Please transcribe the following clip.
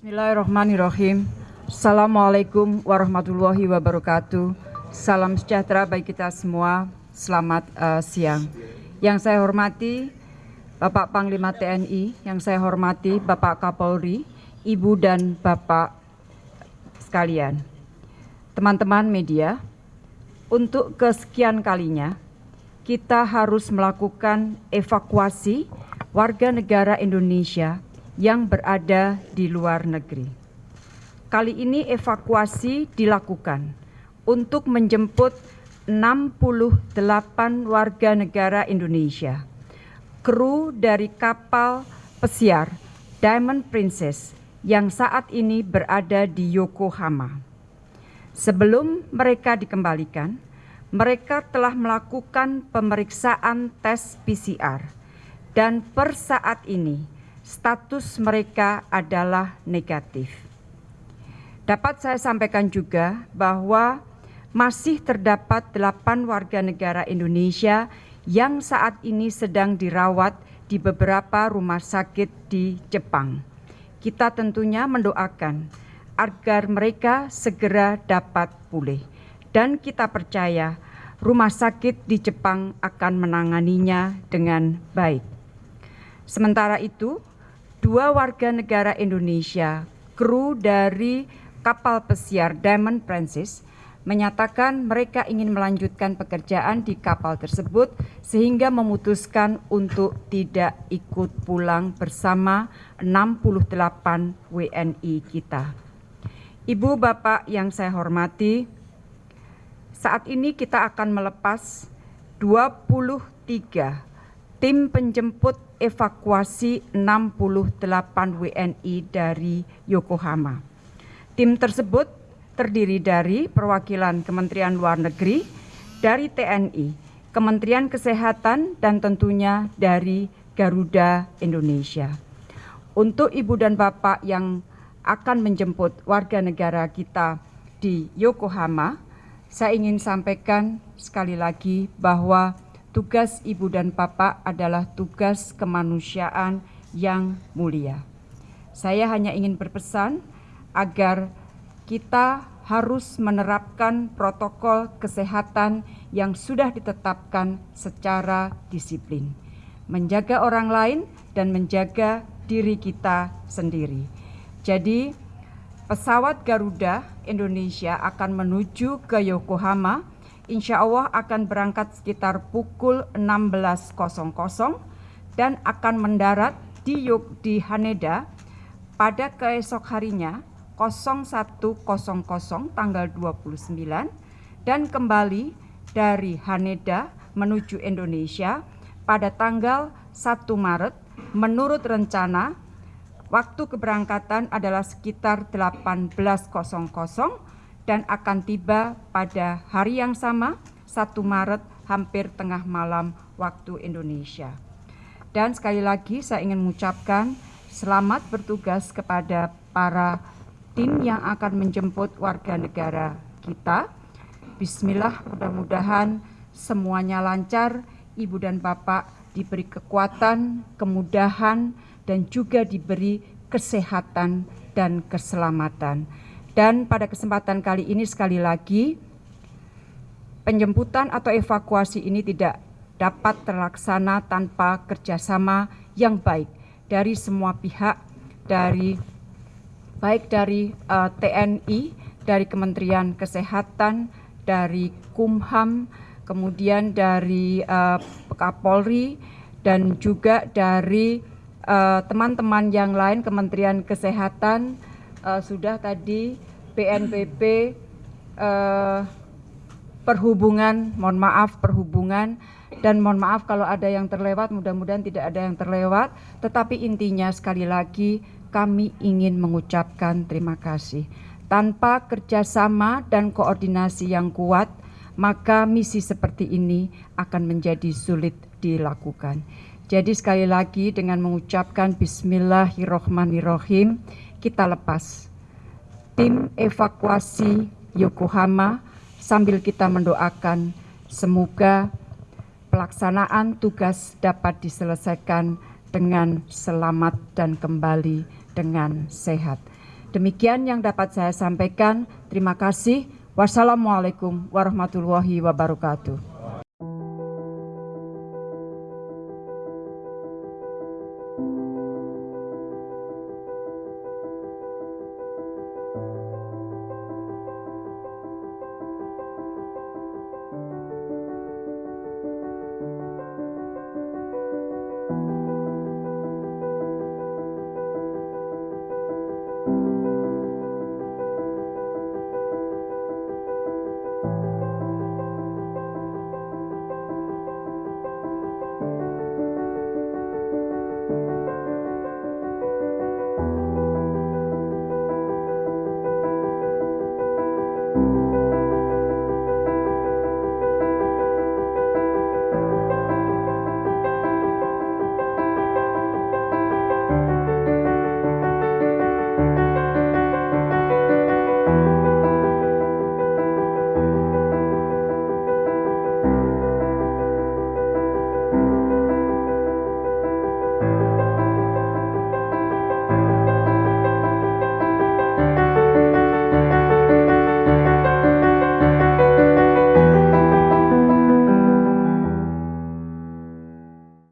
Bismillahirrahmanirrahim. Assalamualaikum warahmatullahi wabarakatuh. Salam sejahtera bagi kita semua. Selamat uh, siang. Yang saya hormati Bapak Panglima TNI, yang saya hormati Bapak Kapolri, Ibu dan Bapak sekalian. Teman-teman media, untuk kesekian kalinya kita harus melakukan evakuasi warga negara Indonesia yang berada di luar negeri. Kali ini evakuasi dilakukan untuk menjemput 68 warga negara Indonesia, kru dari kapal pesiar Diamond Princess yang saat ini berada di Yokohama. Sebelum mereka dikembalikan, mereka telah melakukan pemeriksaan tes PCR dan per saat ini status mereka adalah negatif. Dapat saya sampaikan juga bahwa masih terdapat delapan warga negara Indonesia yang saat ini sedang dirawat di beberapa rumah sakit di Jepang. Kita tentunya mendoakan agar mereka segera dapat pulih. Dan kita percaya rumah sakit di Jepang akan menanganinya dengan baik. Sementara itu, dua warga negara Indonesia, kru dari kapal pesiar Diamond Princess, menyatakan mereka ingin melanjutkan pekerjaan di kapal tersebut sehingga memutuskan untuk tidak ikut pulang bersama 68 WNI kita. Ibu Bapak yang saya hormati, saat ini kita akan melepas 23 tim penjemput evakuasi 68 WNI dari Yokohama. Tim tersebut terdiri dari perwakilan Kementerian Luar Negeri, dari TNI, Kementerian Kesehatan, dan tentunya dari Garuda Indonesia. Untuk Ibu dan Bapak yang akan menjemput warga negara kita di Yokohama, saya ingin sampaikan sekali lagi bahwa tugas ibu dan bapak adalah tugas kemanusiaan yang mulia. Saya hanya ingin berpesan agar kita harus menerapkan protokol kesehatan yang sudah ditetapkan secara disiplin, menjaga orang lain dan menjaga diri kita sendiri. Jadi, pesawat Garuda Indonesia akan menuju ke Yokohama insya Allah akan berangkat sekitar pukul 16.00 dan akan mendarat di Yog di Haneda pada keesok harinya 01.00 tanggal 29 dan kembali dari Haneda menuju Indonesia pada tanggal 1 Maret. Menurut rencana waktu keberangkatan adalah sekitar 18.00 dan akan tiba pada hari yang sama 1 Maret hampir tengah malam waktu Indonesia. Dan sekali lagi saya ingin mengucapkan selamat bertugas kepada para tim yang akan menjemput warga negara kita. Bismillah, mudah-mudahan semuanya lancar, Ibu dan Bapak diberi kekuatan, kemudahan, dan juga diberi kesehatan dan keselamatan. Dan pada kesempatan kali ini sekali lagi penjemputan atau evakuasi ini tidak dapat terlaksana tanpa kerjasama yang baik dari semua pihak, dari baik dari uh, eh, TNI, dari Kementerian Kesehatan, dari Kumham, kemudian dari uh, Kapolri, dan juga dari eh, teman-teman uh, yang lain Kementerian Kesehatan, uh, sudah tadi BNPB uh, eh, perhubungan, mohon maaf perhubungan dan mohon maaf kalau ada yang terlewat, mudah-mudahan tidak ada yang terlewat, tetapi intinya sekali lagi kami ingin mengucapkan terima kasih. Tanpa kerjasama dan koordinasi yang kuat, maka misi seperti ini akan menjadi sulit dilakukan. Jadi sekali lagi dengan mengucapkan Bismillahirrohmanirrohim, kita lepas tim evakuasi Yokohama sambil kita mendoakan semoga pelaksanaan tugas dapat diselesaikan dengan selamat dan kembali dengan sehat. Demikian yang dapat saya sampaikan. Terima kasih. Wassalamualaikum warahmatullahi wabarakatuh.